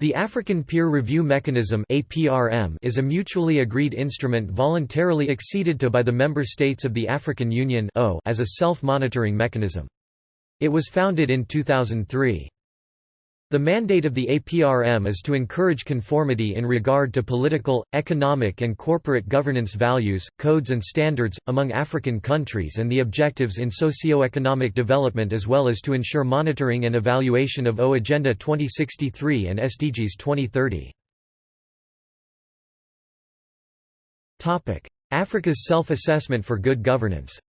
The African Peer Review Mechanism is a mutually agreed instrument voluntarily acceded to by the member states of the African Union as a self-monitoring mechanism. It was founded in 2003. The mandate of the APRM is to encourage conformity in regard to political, economic and corporate governance values, codes and standards, among African countries and the objectives in socio-economic development as well as to ensure monitoring and evaluation of O Agenda 2063 and SDGs 2030. Africa's self-assessment for good governance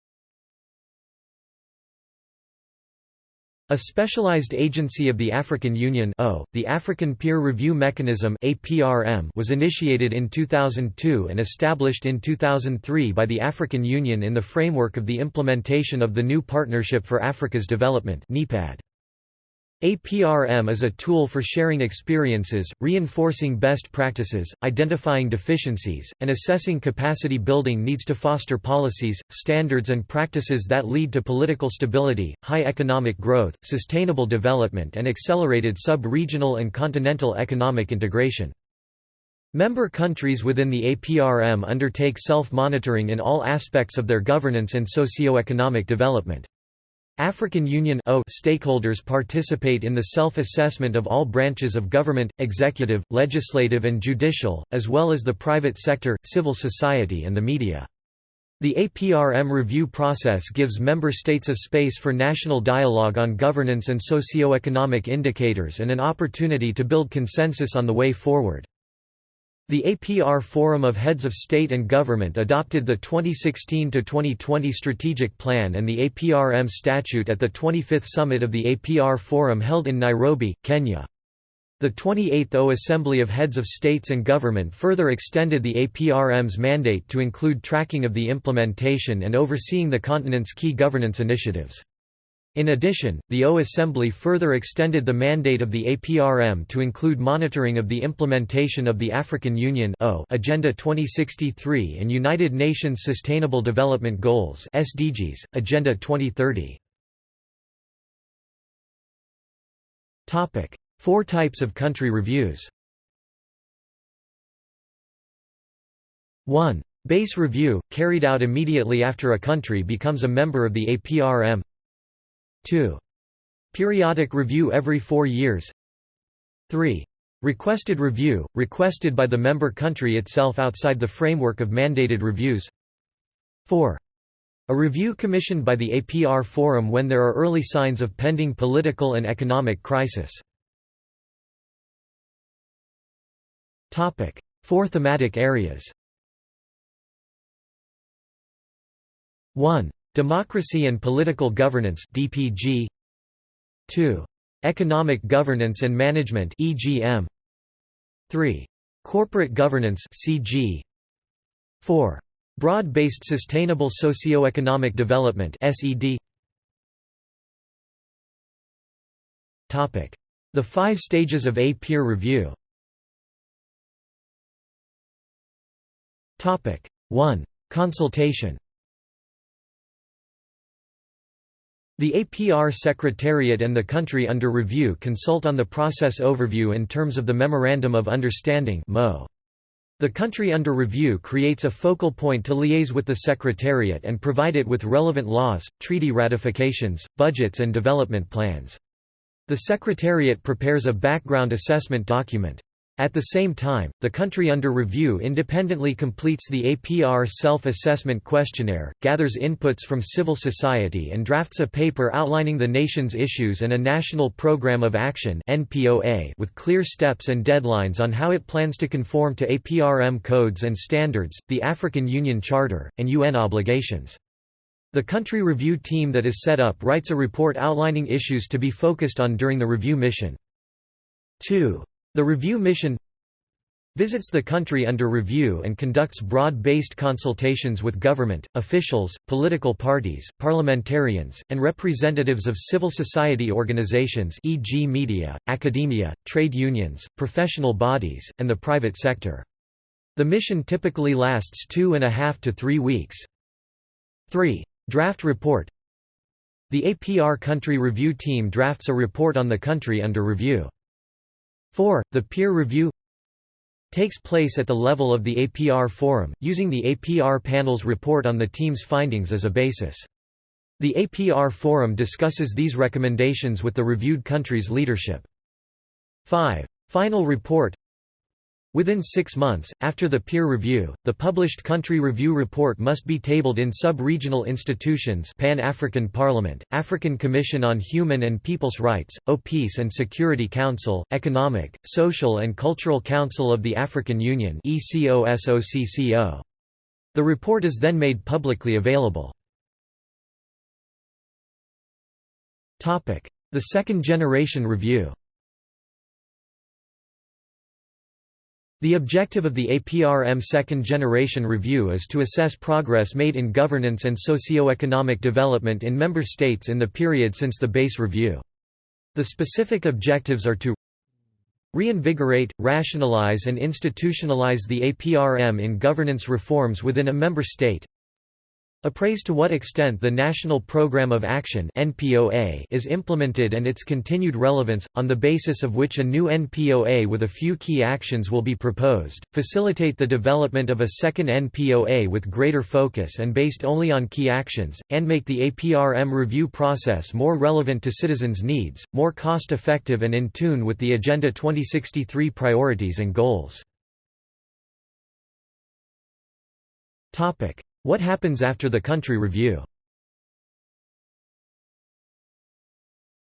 A specialized agency of the African Union the African Peer Review Mechanism was initiated in 2002 and established in 2003 by the African Union in the framework of the implementation of the new Partnership for Africa's Development NEPAD. APRM is a tool for sharing experiences, reinforcing best practices, identifying deficiencies, and assessing capacity building needs to foster policies, standards and practices that lead to political stability, high economic growth, sustainable development and accelerated sub-regional and continental economic integration. Member countries within the APRM undertake self-monitoring in all aspects of their governance and socio-economic development. African Union stakeholders participate in the self-assessment of all branches of government, executive, legislative and judicial, as well as the private sector, civil society and the media. The APRM review process gives member states a space for national dialogue on governance and socio-economic indicators and an opportunity to build consensus on the way forward. The APR Forum of Heads of State and Government adopted the 2016–2020 Strategic Plan and the APRM Statute at the 25th Summit of the APR Forum held in Nairobi, Kenya. The 28th O Assembly of Heads of States and Government further extended the APRM's mandate to include tracking of the implementation and overseeing the continent's key governance initiatives. In addition, the O Assembly further extended the mandate of the APRM to include monitoring of the implementation of the African Union Agenda 2063 and United Nations Sustainable Development Goals SDGs, Agenda 2030. Four types of country reviews 1. Base review, carried out immediately after a country becomes a member of the APRM 2. Periodic review every four years 3. Requested review, requested by the member country itself outside the framework of mandated reviews 4. A review commissioned by the APR Forum when there are early signs of pending political and economic crisis. Four thematic areas 1. Democracy and Political Governance DPG 2. Economic Governance and Management EGM 3. Corporate Governance CG 4. Broad-based Sustainable Socio-Economic Development SED Topic: The 5 stages of a peer review. Topic: 1. Consultation The APR Secretariat and the country under review consult on the process overview in terms of the Memorandum of Understanding The country under review creates a focal point to liaise with the Secretariat and provide it with relevant laws, treaty ratifications, budgets and development plans. The Secretariat prepares a background assessment document. At the same time, the country under review independently completes the APR self-assessment questionnaire, gathers inputs from civil society and drafts a paper outlining the nation's issues and a National Program of Action with clear steps and deadlines on how it plans to conform to APRM codes and standards, the African Union Charter, and UN obligations. The country review team that is set up writes a report outlining issues to be focused on during the review mission. 2. The review mission visits the country under review and conducts broad-based consultations with government, officials, political parties, parliamentarians, and representatives of civil society organizations e.g. media, academia, trade unions, professional bodies, and the private sector. The mission typically lasts two and a half to three weeks. 3. Draft report The APR Country Review Team drafts a report on the country under review. 4. The peer review takes place at the level of the APR Forum, using the APR panel's report on the team's findings as a basis. The APR Forum discusses these recommendations with the reviewed country's leadership. 5. Final report Within six months, after the peer review, the published country review report must be tabled in sub-regional institutions Pan-African Parliament, African Commission on Human and People's Rights, O Peace and Security Council, Economic, Social and Cultural Council of the African Union The report is then made publicly available. The Second Generation Review The objective of the APRM Second Generation Review is to assess progress made in governance and socio-economic development in member states in the period since the base review. The specific objectives are to reinvigorate, rationalize and institutionalize the APRM in governance reforms within a member state Appraise to what extent the National Programme of Action (NPOA) is implemented and its continued relevance, on the basis of which a new NPOA with a few key actions will be proposed, facilitate the development of a second NPOA with greater focus and based only on key actions, and make the APRM review process more relevant to citizens' needs, more cost-effective and in tune with the Agenda 2063 priorities and goals. What happens after the country review?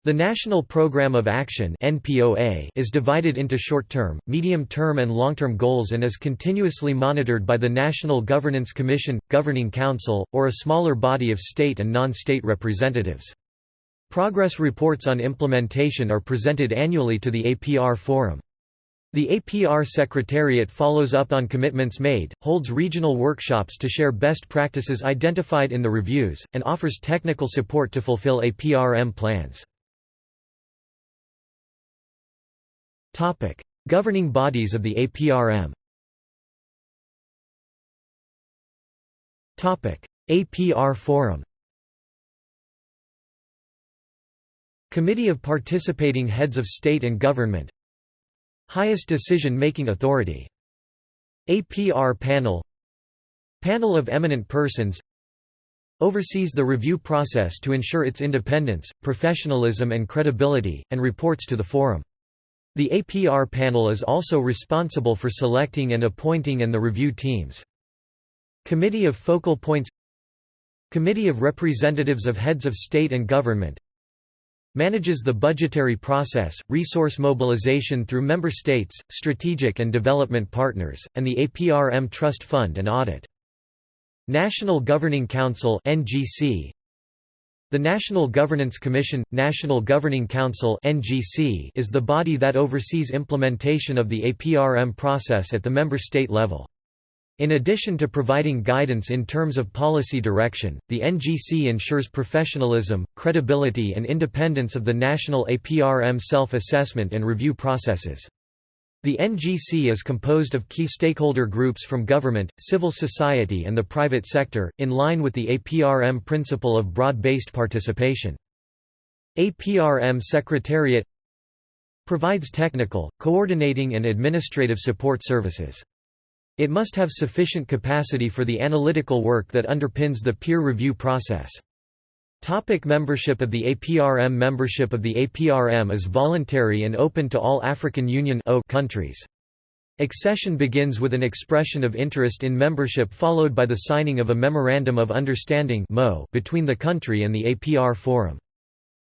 The National Programme of Action is divided into short-term, medium-term and long-term goals and is continuously monitored by the National Governance Commission, Governing Council, or a smaller body of state and non-state representatives. Progress reports on implementation are presented annually to the APR Forum. The APR Secretariat follows up on commitments made, holds regional workshops to share best practices identified in the reviews, and offers technical support to fulfill APRM plans. Governing bodies of the APRM APR Forum Committee of Participating Heads of State and Government Highest decision-making authority. APR Panel Panel of Eminent Persons Oversees the review process to ensure its independence, professionalism and credibility, and reports to the Forum. The APR panel is also responsible for selecting and appointing and the review teams. Committee of Focal Points Committee of Representatives of Heads of State and Government Manages the budgetary process, resource mobilization through member states, strategic and development partners, and the APRM Trust Fund and audit. National Governing Council NGC The National Governance Commission National Governing Council is the body that oversees implementation of the APRM process at the member state level. In addition to providing guidance in terms of policy direction, the NGC ensures professionalism, credibility and independence of the national APRM self-assessment and review processes. The NGC is composed of key stakeholder groups from government, civil society and the private sector, in line with the APRM principle of broad-based participation. APRM Secretariat provides technical, coordinating and administrative support services. It must have sufficient capacity for the analytical work that underpins the peer review process. Topic membership of the APRM Membership of the APRM is voluntary and open to all African Union countries. Accession begins with an expression of interest in membership followed by the signing of a Memorandum of Understanding between the country and the APR Forum.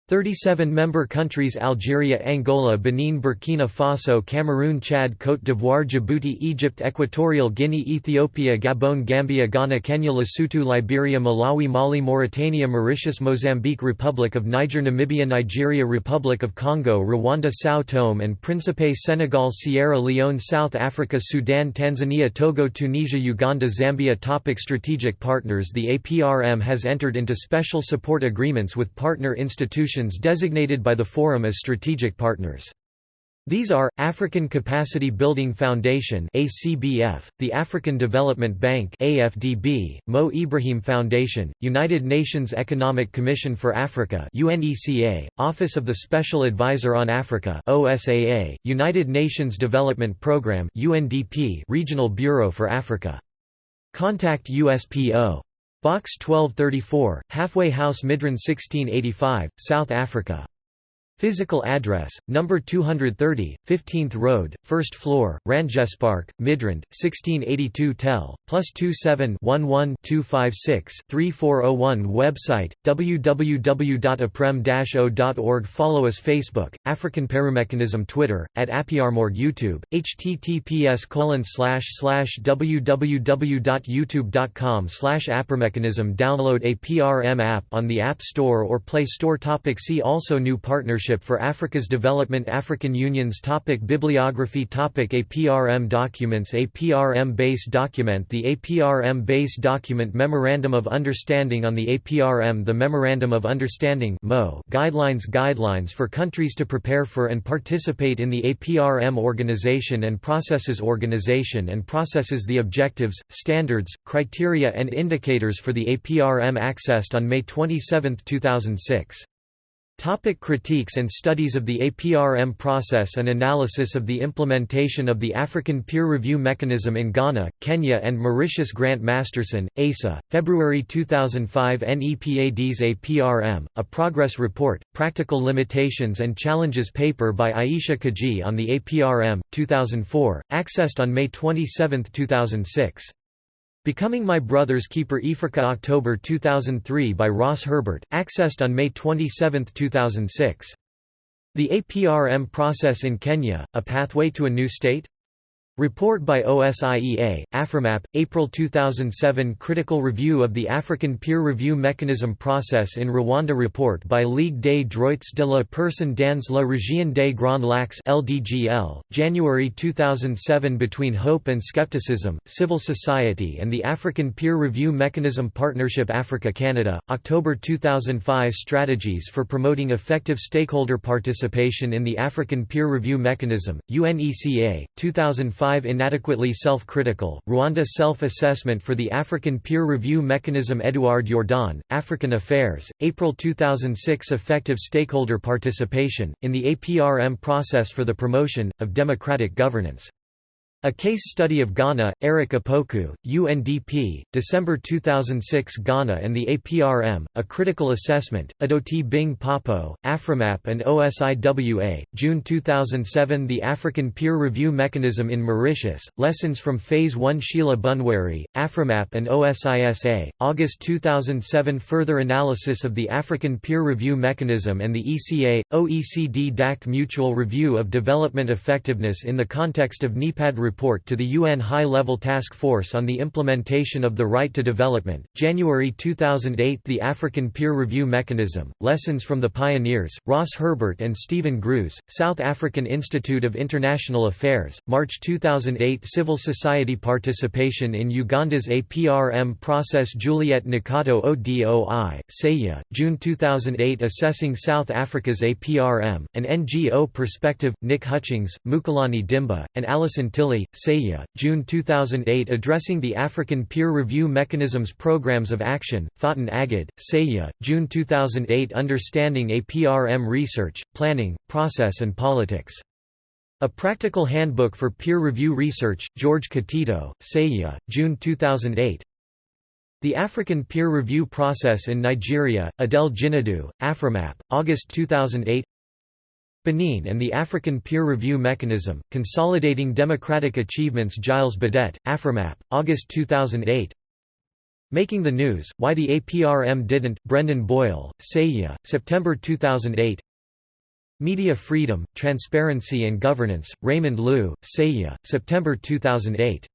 37 member countries Algeria Angola Benin Burkina Faso Cameroon Chad Côte d'Ivoire Djibouti Egypt Equatorial Guinea Ethiopia Gabon Gambia Ghana Kenya Lesotho Liberia Malawi Mali Mauritania Mauritius Mozambique Republic of Niger Namibia Nigeria Republic of Congo Rwanda São Tome and Principe Senegal Sierra Leone South Africa Sudan Tanzania Togo Tunisia Uganda Zambia. Topic Strategic partners The APRM has entered into special support agreements with partner institutions designated by the Forum as strategic partners. These are, African Capacity Building Foundation ACBF, the African Development Bank AFDB, Mo Ibrahim Foundation, United Nations Economic Commission for Africa UNECA, Office of the Special Advisor on Africa OSAA, United Nations Development Programme UNDP Regional Bureau for Africa. Contact USPO. Box 1234, Halfway House Midrand 1685, South Africa. Physical address, number 230, 15th Road, 1st floor, Randjespark, Midrand, 1682 Tel, plus 27 11 256 3401 Website, www.aprem-o.org Follow us Facebook, African Paramechanism Twitter, at Apiarmorg YouTube, https www.youtube.com Aprmechanism Download APRM app on the App Store or Play Store topic. See also New Partnership Partnership for Africa's Development. African Unions topic Bibliography topic APRM documents. APRM base document. The APRM base document Memorandum of Understanding. On the APRM The Memorandum of Understanding Guidelines. Guidelines for countries to prepare for and participate in the APRM organization and processes Organization and processes The objectives, standards, criteria and indicators for the APRM accessed on May 27, 2006 Topic critiques and studies of the APRM process and analysis of the implementation of the African Peer Review Mechanism in Ghana, Kenya and Mauritius Grant Masterson, ASA, February 2005 NEPAD's APRM, A Progress Report, Practical Limitations and Challenges paper by Ayesha Kajee on the APRM, 2004, accessed on May 27, 2006. Becoming My Brother's Keeper eAfrica October 2003 by Ross Herbert, accessed on May 27, 2006. The APRM process in Kenya, A Pathway to a New State? Report by OSIEA, AFRIMAP, April 2007 Critical Review of the African Peer Review Mechanism Process in Rwanda Report by Ligue des droits de la personne dans la région des Grands Lacs LDGL, January 2007 Between Hope and Skepticism, Civil Society and the African Peer Review Mechanism Partnership Africa-Canada, October 2005 Strategies for Promoting Effective Stakeholder Participation in the African Peer Review Mechanism, UNECA, 2005 5 Inadequately self-critical, Rwanda Self-Assessment for the African Peer Review Mechanism Eduard Jordaan, African Affairs, April 2006 Effective stakeholder participation, in the APRM process for the promotion, of democratic governance a Case Study of Ghana, Eric Apoku, UNDP, December 2006 Ghana and the APRM, A Critical Assessment, Adotey Bing-Pappoe, AFRIMAP and OSIWA, June 2007 The African Peer Review Mechanism in Mauritius, Lessons from Phase 1 Sheila Bunwaree, AFRIMAP and OSISA, August 2007 Further analysis of the African Peer Review Mechanism and the ECA, OECD DAC Mutual Review of Development Effectiveness in the context of NEPAD to the UN High-Level Task Force on the Implementation of the Right to Development, January 2008 The African Peer Review Mechanism, Lessons from the Pioneers, Ross Herbert and Steven Gruzd, South African Institute of International Affairs, March 2008 Civil society participation in Uganda's APRM process Juliet Nakato ODOI, SAIIA, June 2008 Assessing South Africa's APRM, an NGO perspective, Nick Hutchings, Mukelani Dimba, and Alison Tilley, SAIIA, June 2008 Addressing the African Peer Review Mechanisms Programs of Action, Faten Aggad, SAIIA, June 2008 Understanding APRM Research, Planning, Process and Politics. A Practical Handbook for Peer Review Research, George Katito, SAIIA, June 2008 The African Peer Review Process in Nigeria, Adele Jinadu, Afrimap, August 2008 Benin and the African Peer Review Mechanism, Consolidating Democratic Achievements Gilles Badet, Afrimap, August 2008 Making the News, Why the APRM Didn't, Brendan Boyle, SAIIA, September 2008 Media Freedom, Transparency and Governance, Raymond Louw, SAIIA, September 2008